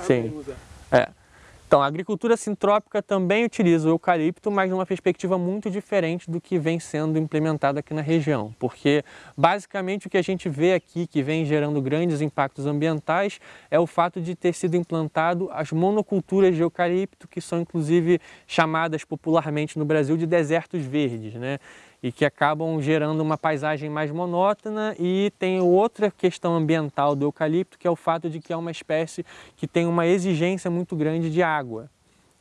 Sim. É. Então, a agricultura sintrópica também utiliza o eucalipto, mas numa perspectiva muito diferente do que vem sendo implementado aqui na região, porque basicamente o que a gente vê aqui, que vem gerando grandes impactos ambientais, é o fato de ter sido implantado as monoculturas de eucalipto, que são inclusive chamadas popularmente no Brasil de desertos verdes, né? E que acabam gerando uma paisagem mais monótona e tem outra questão ambiental do eucalipto, que é o fato de que é uma espécie que tem uma exigência muito grande de água.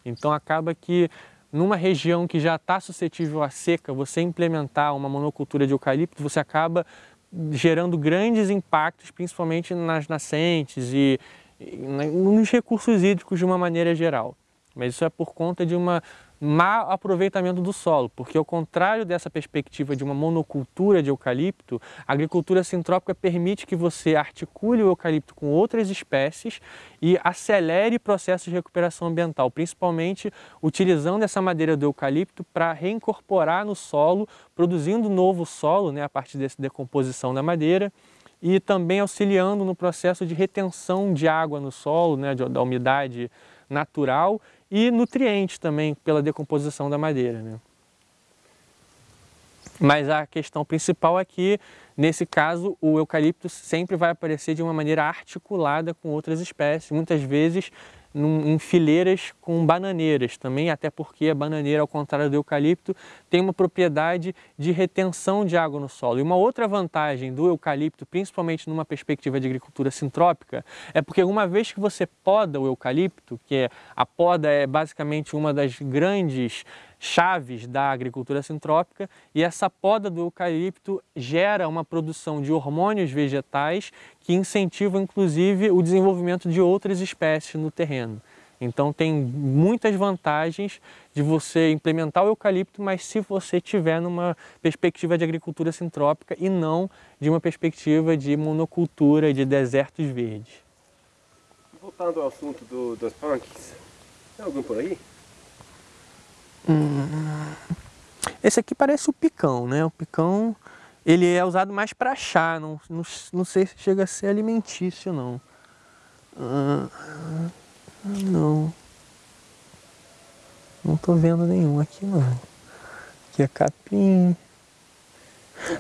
Então acaba que numa região que já está suscetível à seca, você implementar uma monocultura de eucalipto, você acaba gerando grandes impactos, principalmente nas nascentes e, nos recursos hídricos de uma maneira geral. Mas isso é por conta de uma mau aproveitamento do solo, porque ao contrário dessa perspectiva de uma monocultura de eucalipto, a agricultura sintrópica permite que você articule o eucalipto com outras espécies e acelere processos de recuperação ambiental, principalmente utilizando essa madeira do eucalipto para reincorporar no solo, produzindo novo solo né, a partir dessa decomposição da madeira e também auxiliando no processo de retenção de água no solo, né, da umidade natural e nutrientes também pela decomposição da madeira. Né? Mas a questão principal é que, nesse caso, o eucalipto sempre vai aparecer de uma maneira articulada com outras espécies, muitas vezes num, em fileiras com bananeiras também, até porque a bananeira, ao contrário do eucalipto, tem uma propriedade de retenção de água no solo. E uma outra vantagem do eucalipto, principalmente numa perspectiva de agricultura sintrópica, é porque uma vez que você poda o eucalipto, que é, a poda é basicamente uma das grandes chaves da agricultura sintrópica e essa poda do eucalipto gera uma produção de hormônios vegetais que incentivam inclusive o desenvolvimento de outras espécies no terreno. Então tem muitas vantagens de você implementar o eucalipto, mas se você tiver numa perspectiva de agricultura sintrópica e não de uma perspectiva de monocultura de desertos verdes. Voltando ao assunto do, dos punks, tem algum por aí? Hum, esse aqui parece o picão, né? O picão, ele é usado mais para chá, não, não, não sei se chega a ser alimentício, não. Ah, não. Não tô vendo nenhum aqui, não. Aqui é capim.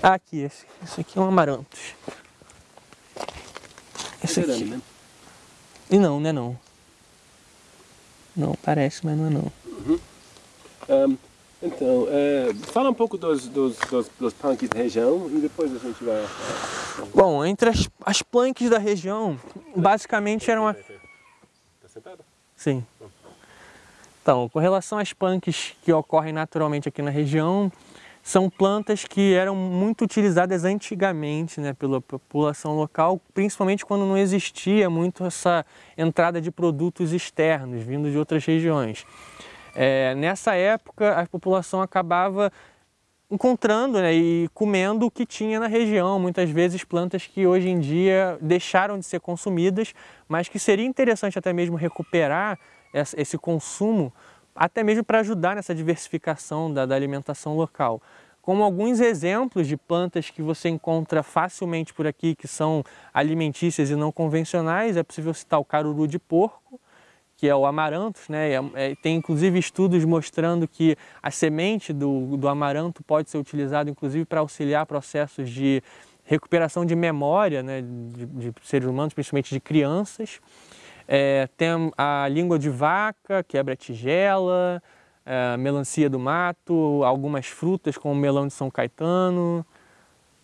Ah, aqui, esse, esse aqui é um amarantos. Esse aqui. E não, né não. Não, parece, mas não é não. Um, então, é, fala um pouco dos, dos, dos, dos punks da região e depois a gente vai... Bom, entre as, as punks da região, basicamente eram... Está sentado? Sim. Então, com relação às punks que ocorrem naturalmente aqui na região, são plantas que eram muito utilizadas antigamente né, pela população local, principalmente quando não existia muito essa entrada de produtos externos, vindos de outras regiões. É, nessa época, a população acabava encontrando né, e comendo o que tinha na região, muitas vezes plantas que hoje em dia deixaram de ser consumidas, mas que seria interessante até mesmo recuperar esse consumo, até mesmo para ajudar nessa diversificação da, da alimentação local. Como alguns exemplos de plantas que você encontra facilmente por aqui, que são alimentícias e não convencionais, é possível citar o caruru de porco, que é o amaranto, né? É, é, tem inclusive estudos mostrando que a semente do, do amaranto pode ser utilizada inclusive para auxiliar processos de recuperação de memória né? de, de seres humanos, principalmente de crianças. É, tem a língua de vaca, quebra-tigela, é, melancia do mato, algumas frutas como o melão de São Caetano.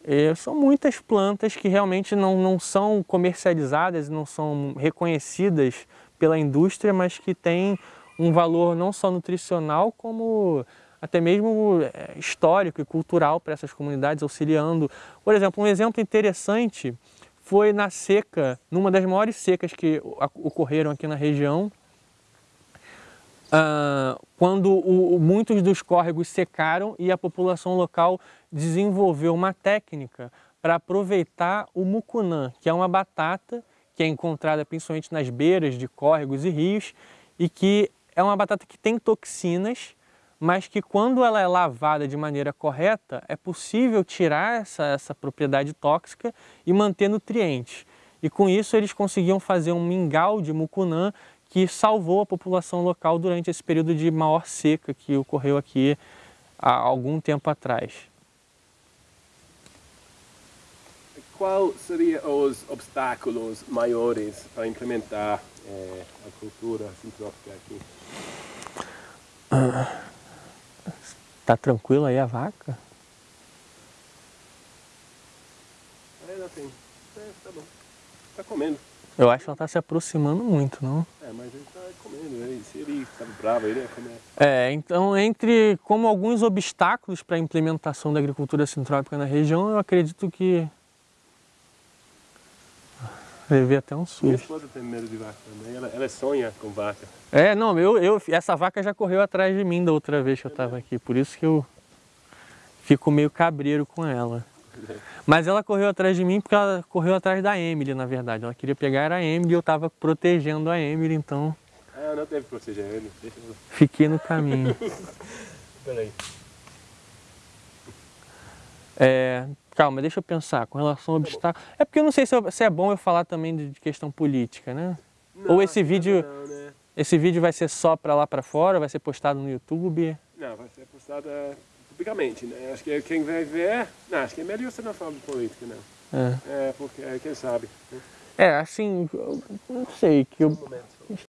É, são muitas plantas que realmente não, não são comercializadas, não são reconhecidas pela indústria, mas que tem um valor não só nutricional, como até mesmo é, histórico e cultural para essas comunidades, auxiliando. Por exemplo, um exemplo interessante foi na seca, numa das maiores secas que ocorreram aqui na região, uh, quando muitos dos córregos secaram e a população local desenvolveu uma técnica para aproveitar o mucunã, que é uma batata que é encontrada principalmente nas beiras de córregos e rios e que é uma batata que tem toxinas, mas que quando ela é lavada de maneira correta, é possível tirar essa, essa propriedade tóxica e manter nutrientes. e com isso eles conseguiam fazer um mingau de mucunã que salvou a população local durante esse período de maior seca que ocorreu aqui há algum tempo atrás. Qual seriam os obstáculos maiores para implementar é, a cultura sintrópica aqui? Tá tranquilo aí a vaca? Não tem. É, tá bom. Tá comendo. Eu acho que ela tá se aproximando muito, não? É, mas ele tá comendo. Ele, se ele estava bravo, ele ia comer. É, então entre como alguns obstáculos para a implementação da agricultura sintrópica na região, eu acredito que Levei até um susto. Minha esposa tem medo de vaca também, ela, ela sonha com vaca. É, não, eu, eu, essa vaca já correu atrás de mim da outra vez que eu estava aqui, por isso que eu fico meio cabreiro com ela. Mas ela correu atrás de mim porque ela correu atrás da Emily, na verdade. Ela queria pegar a Emily e eu estava protegendo a Emily, então... Ah, não deve proteger ele. Deixa eu... Fiquei no caminho. Peraí. É, calma, deixa eu pensar, com relação ao obstáculo... É porque eu não sei se, eu, se é bom eu falar também de questão política, né? Não, Ou esse vídeo, não, né? esse vídeo vai ser só para lá para fora, vai ser postado no YouTube? Não, vai ser postada publicamente, né? Acho que quem vai ver... Não, acho que é melhor você não falar de política, não. É, É, porque quem sabe. né? é assim, eu não sei, que eu, Um momento.